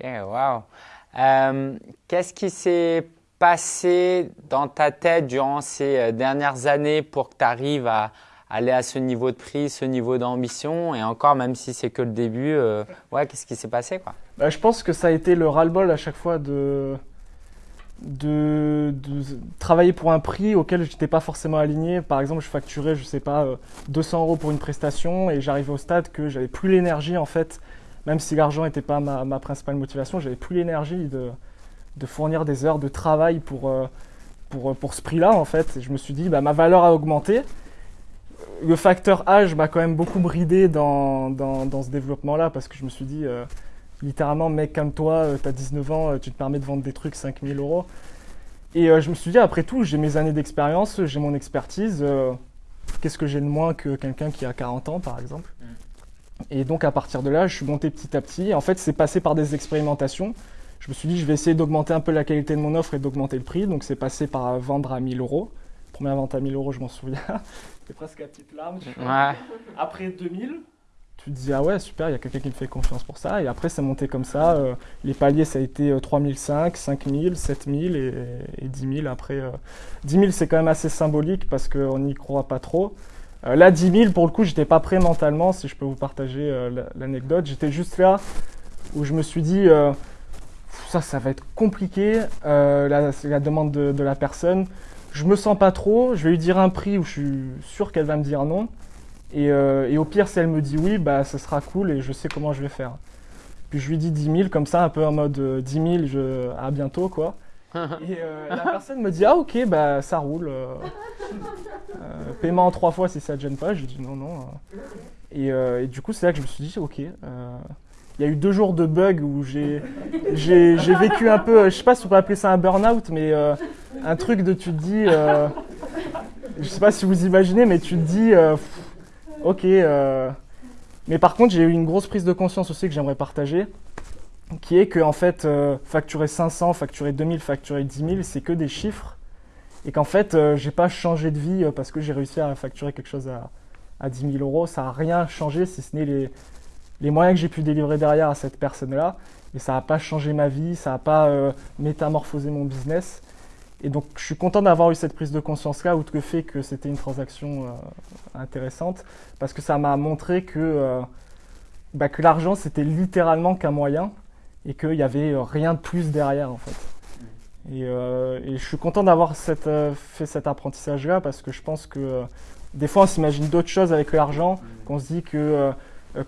Ok, wow. Euh, Qu'est-ce qui s'est passé dans ta tête durant ces euh, dernières années pour que tu arrives à aller à ce niveau de prix, ce niveau d'ambition? Et encore, même si c'est que le début, euh, ouais, qu'est-ce qui s'est passé quoi? Bah, je pense que ça a été le ras-le-bol à chaque fois de, de, travailler pour un prix auquel je n'étais pas forcément aligné. Par exemple, je facturais, je sais pas, euh, 200 euros pour une prestation et j'arrivais au stade que j'avais plus l'énergie en fait, même si l'argent n'était pas ma, principale motivation, j'avais plus l'énergie de, fournir des heures de travail pour, euh, pour ce prix-là en fait. Je me suis dit, bah, ma valeur a augmenté. Le facteur âge m'a quand même beaucoup bridé dans, ce développement-là parce que je me suis dit, euh, littéralement, mec comme toi, tu as 19 ans, euh, tu te permets de vendre des trucs 5000 euros. Et euh, je me suis dit, après tout, j'ai mes années d'expérience, j'ai mon expertise. euh, Qu'est-ce que j'ai de moins que quelqu'un qui a 40 ans, par exemple? Et donc, à partir de là, je suis monté petit à petit. En fait, c'est passé par des expérimentations. Je me suis dit, je vais essayer d'augmenter un peu la qualité de mon offre et d'augmenter le prix. Donc, c'est passé par euh, vendre à 1000 euros. Première vente à 1000 euros, je m'en souviens. C'est presque la petite larme. Ouais. Après 2000, tu te dis ah ouais super, il y a quelqu'un qui me fait confiance pour ça. Et après c'est monté comme ça. euh, les paliers ça a été euh, 3005, 5000, 7000 et, et 10 000 après. euh, 10 000 c'est quand même assez symbolique parce qu'on n'y croit pas trop. Euh, là 10 000 pour le coup j'étais pas prêt mentalement si je peux vous partager euh, la- l'anecdote. J'étais juste là où je me suis dit euh, ça ça va être compliqué euh, la, la demande de, la personne. Je me sens pas trop, je vais lui dire un prix où je suis sûr qu'elle va me dire non. Et, au pire, si elle me dit oui, bah, ce sera cool et je sais comment je vais faire. Puis je lui dis 10 000, comme ça, un peu en mode euh, 10 000, je... à bientôt, quoi. Et euh, la personne me dit ah ok, bah, ça roule. euh, euh, paiement en trois fois si ça te gêne pas. Je lui dis non, non. Et, et du coup, c'est là que je me suis dit ok. Il y a eu deux jours de bug où j'ai j'ai j'ai vécu un peu, je sais pas si on peut appeler ça un burn-out, mais un truc de tu te dis, je sais pas si vous imaginez, mais tu te dis, pff, ok. mais par contre, j'ai eu une grosse prise de conscience aussi que j'aimerais partager, qui est que en fait, euh, facturer 500, facturer 2000, facturer 10 000, c'est que des chiffres, et qu'en fait, euh, j'ai pas changé de vie euh, parce que j'ai réussi à facturer quelque chose à, à 10 000 euros. Ça a rien changé, si ce n'est les, les moyens que j'ai pu délivrer derrière à cette personne-là. Et ça n'a pas changé ma vie, ça n'a pas euh, métamorphosé mon business. Et donc, je suis content d'avoir eu cette prise de conscience-là, outre le fait que c'était une transaction intéressante, parce que ça m'a montré que, bah, que l'argent, c'était littéralement qu'un moyen, et qu'il n'y avait euh, rien de plus derrière, en fait. Et, euh, et je suis content d'avoir euh, fait cet apprentissage-là, parce que je pense que euh, des fois, on s'imagine d'autres choses avec l'argent, qu'on se dit que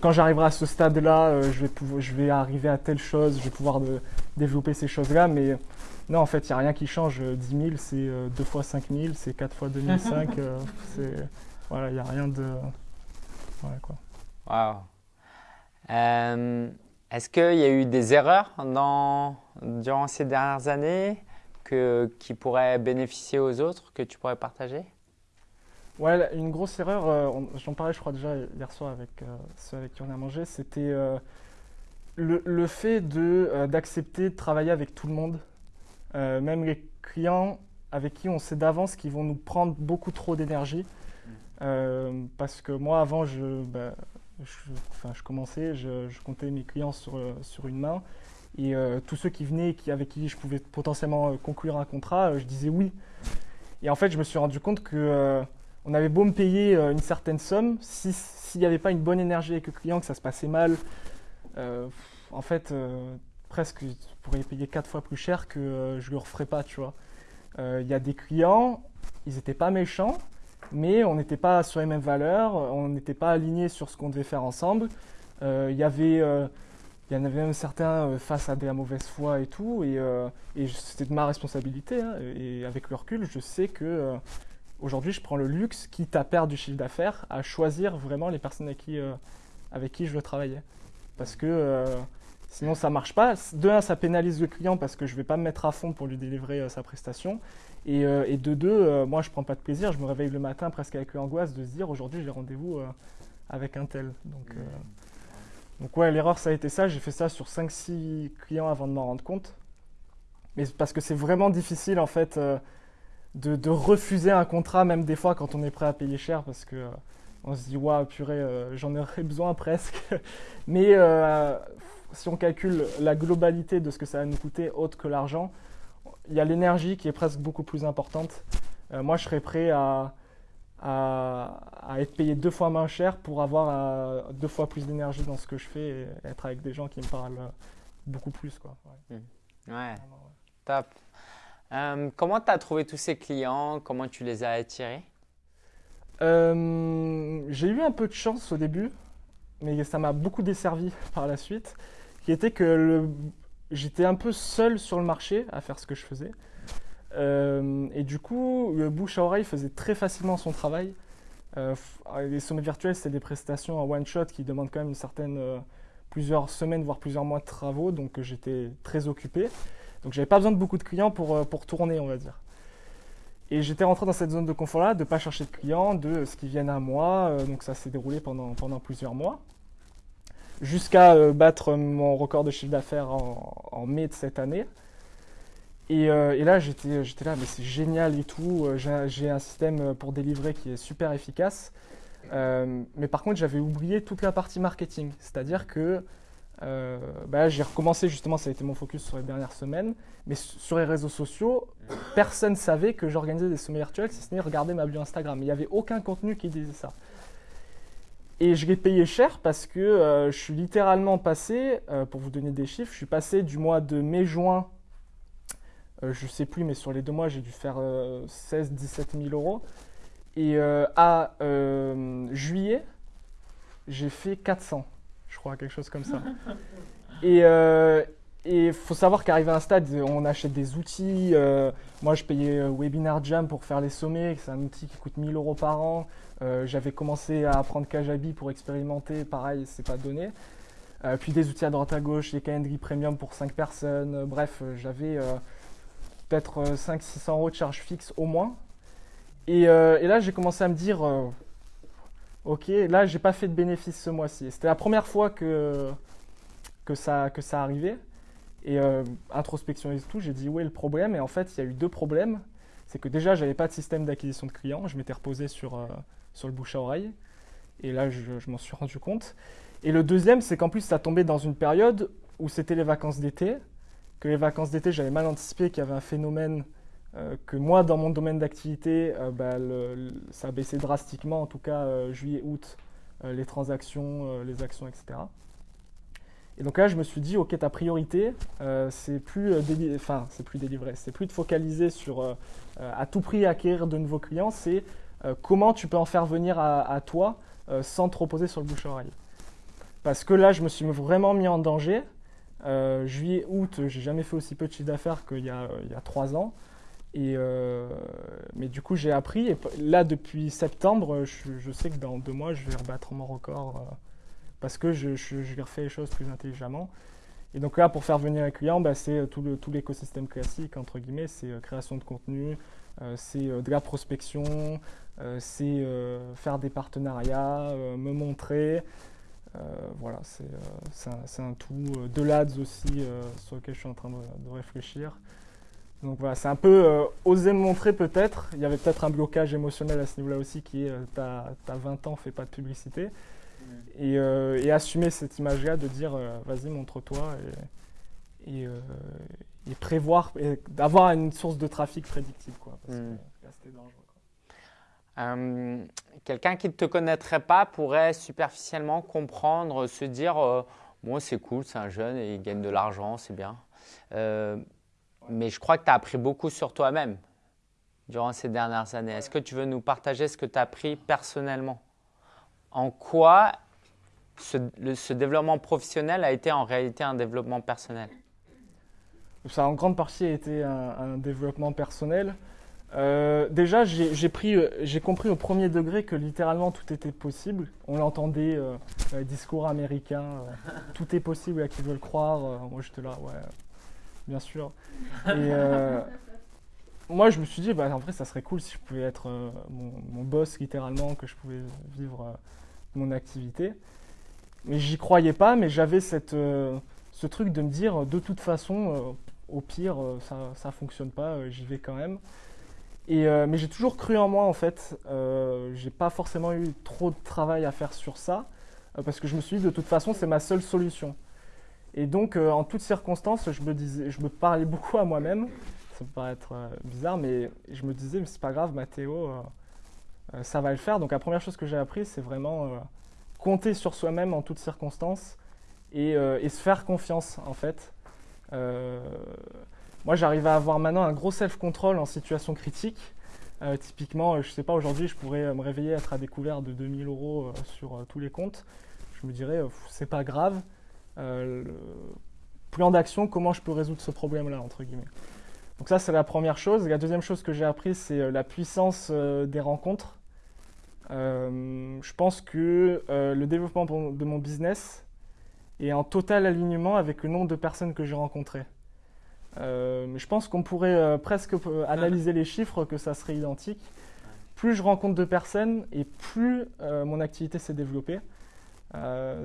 quand j'arriverai à ce stade-là, euh, je, vais pouvoir- je vais arriver à telle chose, je vais pouvoir de- développer ces choses-là, mais non, en fait, il n'y a rien qui change. Euh, 10 000, c'est euh, 2 fois 5 000, c'est 4 fois 2005. euh, c'est- voilà, il n'y a rien de. Voilà, quoi. Wow. Euh, Est-ce qu'il y a eu des erreurs dans, durant ces dernières années que, qui pourraient bénéficier aux autres, que tu pourrais partager? Ouais, une grosse erreur, euh, j'en parlais, je crois, déjà hier soir avec euh, ceux avec qui on a mangé, c'était euh, le, le fait de, euh, d'accepter de travailler avec tout le monde, Euh, même les clients avec qui on sait d'avance qu'ils vont nous prendre beaucoup trop d'énergie. Euh, parce que moi, avant, je, bah, je, enfin, je commençais, je, comptais mes clients sur, euh, une main. Et euh, tous ceux qui venaient, qui, avec qui je pouvais potentiellement euh, conclure un contrat, je disais oui. Et en fait, je me suis rendu compte que on avait beau me payer une certaine somme, si- s'il n'y avait pas une bonne énergie avec le client, que ça se passait mal, en fait, presque, je pourrais payer quatre fois plus cher que je ne le referais pas, tu vois. Il y a des clients, ils n'étaient pas méchants, mais on n'était pas sur les mêmes valeurs, on n'était pas alignés sur ce qu'on devait faire ensemble. Euh, Il y avait... euh, y en avait même certains euh, face à de la mauvaise foi et tout, et, euh, c'était de ma responsabilité. hein, et avec le recul, je sais que euh, aujourd'hui, je prends le luxe, quitte à perdre du chiffre d'affaires, à choisir vraiment les personnes avec qui, euh, avec qui je veux travailler. Parce que euh, sinon, ça marche pas. De un, ça pénalise le client parce que je vais pas me mettre à fond pour lui délivrer euh, sa prestation. Et, euh, et de deux, euh, moi, je prends pas de plaisir. Je me réveille le matin presque avec l'angoisse de se dire aujourd'hui, j'ai rendez-vous euh, avec un tel. Donc, donc ouais, l'erreur, ça a été ça. J'ai fait ça sur 5-6 clients avant de m'en rendre compte. Mais parce que c'est vraiment difficile, en fait, de, refuser un contrat, même des fois quand on est prêt à payer cher, parce que on se dit, waouh, purée, euh, j'en aurais besoin presque. Mais si on calcule la globalité de ce que ça va nous coûter, autre que l'argent, il y a l'énergie qui est presque beaucoup plus importante. Euh, moi, je serais prêt à, à, être payé deux fois moins cher pour avoir euh, deux fois plus d'énergie dans ce que je fais et être avec des gens qui me parlent beaucoup plus. Quoi. Ouais, mmh. top. comment tu as trouvé tous ces clients? Comment tu les as attirés? J'ai eu un peu de chance au début mais ça m'a beaucoup desservi par la suite, qui était que j'étais un peu seul sur le marché à faire ce que je faisais. Euh, et du coup, le bouche à oreille faisait très facilement son travail. Euh, les sommets virtuels, c'est des prestations en one shot qui demandent quand même une certaine, euh, plusieurs semaines, voire plusieurs mois de travaux, donc j'étais très occupé. Donc j'avais pas besoin de beaucoup de clients pour, pour tourner, on va dire. Et j'étais rentré dans cette zone de confort-là, de ne pas chercher de clients, de ce qui viennent à moi. Donc ça s'est déroulé pendant, pendant plusieurs mois. Jusqu'à euh, battre mon record de chiffre d'affaires en, mai de cette année. Et, euh, là, j'étais là, mais c'est génial et tout. J'ai un système pour délivrer qui est super efficace. mais par contre, j'avais oublié toute la partie marketing. C'est-à-dire que euh, bah, j'ai recommencé justement, ça a été mon focus sur les dernières semaines, mais sur les réseaux sociaux, personne ne savait que j'organisais des sommets virtuels, si ce n'est regarder ma bio Instagram. Il n'y avait aucun contenu qui disait ça. Et je l'ai payé cher parce que euh, je suis littéralement passé, euh, pour vous donner des chiffres, je suis passé du mois de mai-juin, je ne sais plus, mais sur les deux mois, j'ai dû faire 16-17 000 euros. Et à juillet, j'ai fait 400 je crois, quelque chose comme ça. Et il euh, faut savoir qu'arrivé à un stade, on achète des outils. Euh, moi, je payais euh, Webinar Jam pour faire les sommets. C'est un outil qui coûte 1000 euros par an. J'avais commencé à apprendre Kajabi pour expérimenter. Pareil, c'est pas donné. puis des outils à droite à gauche, les Calendly Premium pour 5 personnes. bref, j'avais peut-être 500-600 euros de charge fixe au moins. Et, et là, j'ai commencé à me dire Ok, là, j'ai pas fait de bénéfice ce mois-ci. C'était la première fois que, que, ça, que ça arrivait. Et euh, introspection et tout, j'ai dit où est le problème Et en fait, il y a eu deux problèmes. C'est que déjà, j'avais pas de système d'acquisition de clients. Je m'étais reposé sur, euh, sur le bouche à oreille. Et là, je, je m'en suis rendu compte. Et le deuxième, c'est qu'en plus, ça tombait dans une période où c'était les vacances d'été. Que les vacances d'été, j'avais mal anticipé qu'il y avait un phénomène euh, que moi, dans mon domaine d'activité, bah, ça a baissé drastiquement, en tout cas juillet-août, les transactions, les actions, etc. Et donc là, je me suis dit, ok, ta priorité, c'est plus, enfin, c'est plus délivré, c'est plus de focaliser sur à tout prix acquérir de nouveaux clients, c'est comment tu peux en faire venir à, toi sans te reposer sur le bouche-oreille. Parce que là, je me suis vraiment mis en danger. juillet, août, j'ai jamais fait aussi peu de chiffre d'affaires qu'il y, y a trois ans. Et euh, mais du coup, j'ai appris. Et là, depuis septembre, je, sais que dans deux mois, je vais rebattre mon record euh, parce que je, je, refais les choses plus intelligemment. Et donc là, pour faire venir un client, bah, c'est tout, le, tout l'écosystème classique, entre guillemets. C'est euh, création de contenu, c'est de la prospection, c'est faire des partenariats, me montrer. voilà, c'est, un, tout. de l'ADS aussi, sur lequel je suis en train de réfléchir. Donc voilà, c'est un peu euh, oser me montrer peut-être. Il y avait peut-être un blocage émotionnel à ce niveau-là aussi qui est euh, t'as, 20 ans, fais pas de publicité. Euh, et, assumer cette image-là de dire vas-y, montre-toi et, et, prévoir, et d'avoir une source de trafic prédictible. Quoi, parce que là, c'était dangereux. quelqu'un qui ne te connaîtrait pas pourrait superficiellement comprendre, se dire moi c'est cool, c'est un jeune et il gagne de l'argent, c'est bien mais je crois que tu as appris beaucoup sur toi-même durant ces dernières années. Est-ce que tu veux nous partager ce que tu as appris personnellement? En quoi ce, développement professionnel a été en réalité un développement personnel? Ça a en grande partie été un, développement personnel. Euh, déjà, j'ai compris au premier degré que littéralement tout était possible. On l'entendait, euh, discours américains, euh, tout est possible à qui veut le croire. moi, j'étais là, ouais, bien sûr. Et euh, moi, je me suis dit, bah, en vrai, ça serait cool si je pouvais être euh, mon, boss littéralement, que je pouvais vivre euh, mon activité. Mais j'y croyais pas, mais j'avais cette, ce truc de me dire, de toute façon, au pire, ça, ça fonctionne pas, j'y vais quand même. Et, mais j'ai toujours cru en moi, en fait. j'ai pas forcément eu trop de travail à faire sur ça, parce que je me suis dit, de toute façon, c'est ma seule solution. Et donc, en toutes circonstances, je me, disais, je me parlais beaucoup à moi-même. Ça peut paraître bizarre, mais je me disais, mais c'est pas grave, Mathéo, ça va le faire. Donc, la première chose que j'ai appris, c'est vraiment compter sur soi-même en toutes circonstances et, et, se faire confiance, en fait. moi, j'arrive à avoir maintenant un gros self-control en situation critique. Euh, typiquement, euh, je ne sais pas, aujourd'hui, je pourrais euh, me réveiller, être à découvert de 2000 euros sur tous les comptes. Je me dirais, c'est pas grave. plan d'action, comment je peux résoudre ce problème-là, entre guillemets. Donc ça, c'est la première chose. La deuxième chose que j'ai appris, c'est la puissance des rencontres. Je pense que le développement de mon business est en total alignement avec le nombre de personnes que j'ai rencontrées. Euh, je pense qu'on pourrait euh, presque euh, analyser les chiffres, que ça serait identique. Plus je rencontre de personnes et plus mon activité s'est développée.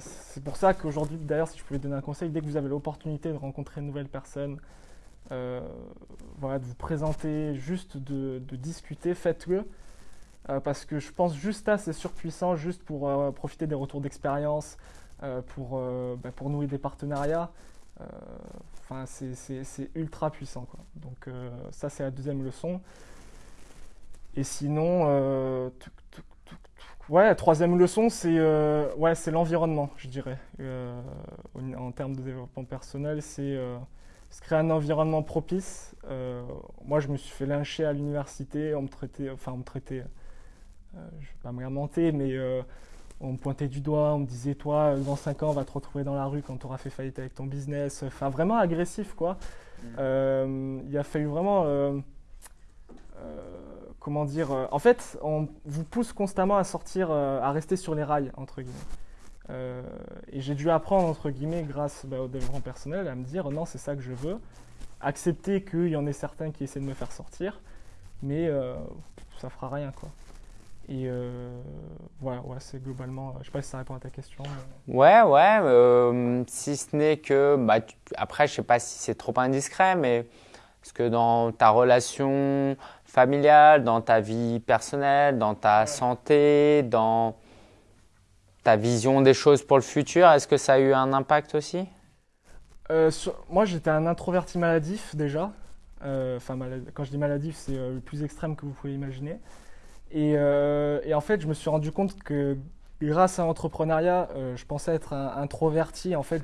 c'est pour ça qu'aujourd'hui, d'ailleurs, si je pouvais donner un conseil, dès que vous avez l'opportunité de rencontrer une nouvelle personne, voilà, de vous présenter, juste de, discuter, faites-le. Parce que je pense juste à c'est surpuissant, juste pour profiter des retours d'expérience, pour, bah, pour nouer des partenariats. Enfin, c'est ultra puissant. Quoi. Donc euh, ça, c'est la deuxième leçon. Et sinon, euh, ouais, troisième leçon, c'est euh, ouais, l'environnement, je dirais. en termes de développement personnel, c'est se créer un environnement propice. moi, je me suis fait lyncher à l'université, on me traitait, enfin, on me traitait, je ne vais pas me lamenter, mais on me pointait du doigt, on me disait toi dans 5 ans on va te retrouver dans la rue quand tu auras fait faillite avec ton business. Enfin vraiment agressif quoi. Mm. Euh, il a fallu vraiment euh, euh, comment dire en fait on vous pousse constamment à sortir à rester sur les rails entre guillemets. et j'ai dû apprendre entre guillemets grâce bah, au développement personnel à me dire non c'est ça que je veux. Accepter qu'il y en ait certains qui essaient de me faire sortir, mais ça fera rien quoi. Et euh, voilà, ouais, c'est globalement, je sais pas si ça répond à ta question. Ouais, ouais, euh, si ce n'est que, bah, après, je sais pas si c'est trop indiscret, mais est-ce que dans ta relation familiale, dans ta vie personnelle, dans ta santé, dans ta vision des choses pour le futur, est-ce que ça a eu un impact aussi? Euh, Moi, j'étais un introverti maladif déjà. Enfin, quand je dis maladif, c'est le plus extrême que vous pouvez imaginer. Euh, et, en fait, je me suis rendu compte que grâce à l'entrepreneuriat, euh, je pensais être introverti. En fait,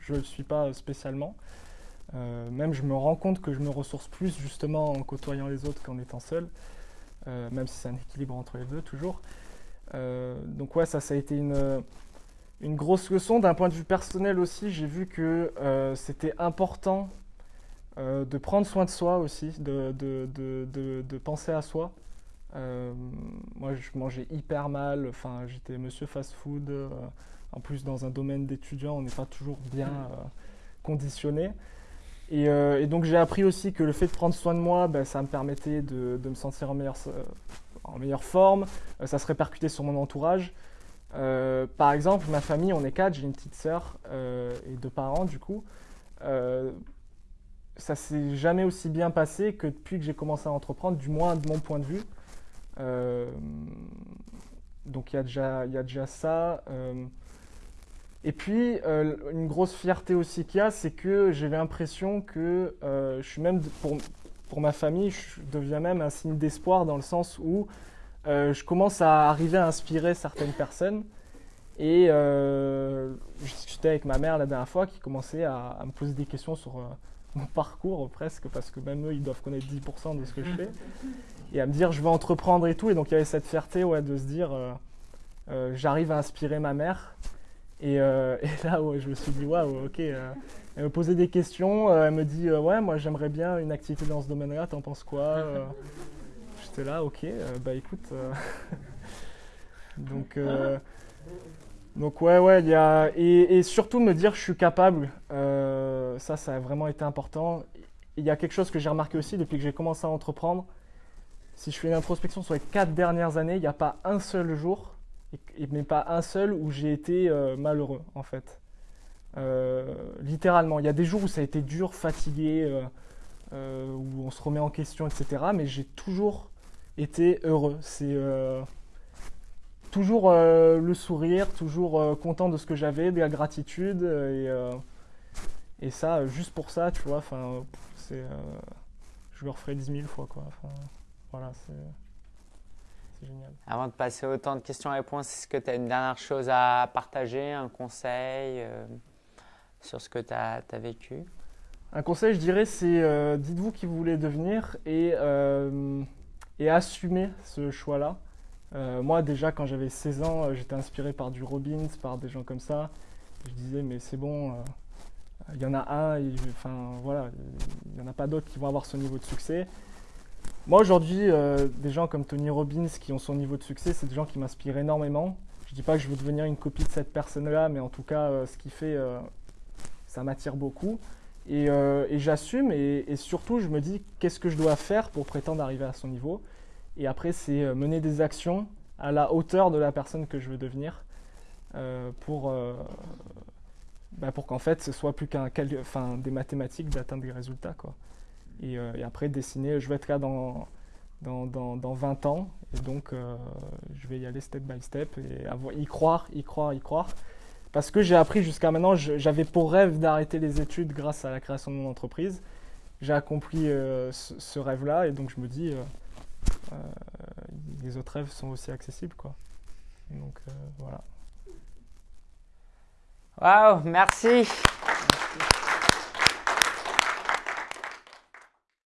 je ne le suis pas spécialement. Euh, même je me rends compte que je me ressource plus justement en côtoyant les autres qu'en étant seul, même si c'est un équilibre entre les deux toujours. donc ouais, ça, ça a été une, grosse leçon. D'un point de vue personnel aussi, j'ai vu que c'était important de prendre soin de soi aussi, de penser à soi. Euh, moi, je mangeais hyper mal. Enfin, j'étais monsieur fast-food. Euh, en plus, dans un domaine d'étudiant, on n'est pas toujours bien euh, conditionné. Et, donc, j'ai appris aussi que le fait de prendre soin de moi, ben, ça me permettait de, me sentir en meilleure, en meilleure forme. ça se répercutait sur mon entourage. par exemple, ma famille, on est quatre, j'ai une petite sœur et deux parents du coup. ça s'est jamais aussi bien passé que depuis que j'ai commencé à entreprendre, du moins de mon point de vue. Euh, donc il y, a déjà, ça. Euh. Et puis, euh, une grosse fierté aussi qu'il y a, c'est que j'ai l'impression que je suis même, pour, pour, ma famille, je deviens même un signe d'espoir dans le sens où je commence à arriver à inspirer certaines personnes. Et je discutais avec ma mère la dernière fois qui commençait à, à me poser des questions sur mon parcours presque, parce que même eux, ils doivent connaître 10% de ce que je fais et à me dire je vais entreprendre et tout. Et donc il y avait cette fierté ouais, de se dire euh, euh, j'arrive à inspirer ma mère. Et, euh, et là, je me suis dit waouh, ok. elle me posait des questions. elle me dit ouais, moi j'aimerais bien une activité dans ce domaine-là. T'en penses quoi J'étais là, ok. bah écoute. donc. Donc ouais, ouais, il y a... Et, surtout me dire je suis capable, ça, ça a vraiment été important. Il y a quelque chose que j'ai remarqué aussi depuis que j'ai commencé à entreprendre, si je fais une introspection sur les quatre dernières années, il n'y a pas un seul jour, mais pas un seul où j'ai été euh, malheureux en fait. Euh, littéralement, il y a des jours où ça a été dur, fatigué, euh, où on se remet en question, etc. Mais j'ai toujours été heureux. C'est toujours le sourire, toujours content de ce que j'avais, de la gratitude. Et ça, juste pour ça, tu vois, enfin, c'est, je le referai 10 000 fois, quoi. Enfin, voilà, c'est. Génial. Avant de passer au temps de questions-réponses, est-ce que tu as une dernière chose à partager, un conseil sur ce que tu as, as, vécu? Un conseil, je dirais, c'est dites-vous qui vous voulez devenir et, et assumez ce choix-là. Euh, moi, déjà, quand j'avais 16 ans, euh, j'étais inspiré par du Robbins, par des gens comme ça. Je disais, mais c'est bon, euh, il y en a un, voilà, il n'y en a pas d'autres qui vont avoir ce niveau de succès. Moi, aujourd'hui, des gens comme Tony Robbins qui ont son niveau de succès, c'est des gens qui m'inspirent énormément. Je ne dis pas que je veux devenir une copie de cette personne-là, mais en tout cas, ce qu'il fait, ça m'attire beaucoup. Et, j'assume, et, surtout, je me dis, qu'est-ce que je dois faire pour prétendre arriver à son niveau? Et après, c'est euh, mener des actions à la hauteur de la personne que je veux devenir euh, pour, euh, bah, pour qu'en fait, ce soit plus qu'un enfin, des mathématiques d'atteindre des résultats. Quoi. Et, après, dessiner, je vais être là dans, dans, dans, 20 ans, et donc je vais y aller step by step et y croire, y croire, y croire. Parce que j'ai appris jusqu'à maintenant, j'avais pour rêve d'arrêter les études grâce à la création de mon entreprise. J'ai accompli ce, rêve-là et donc je me dis, euh, les autres rêves sont aussi accessibles. Quoi. Donc euh, voilà. Waouh, merci.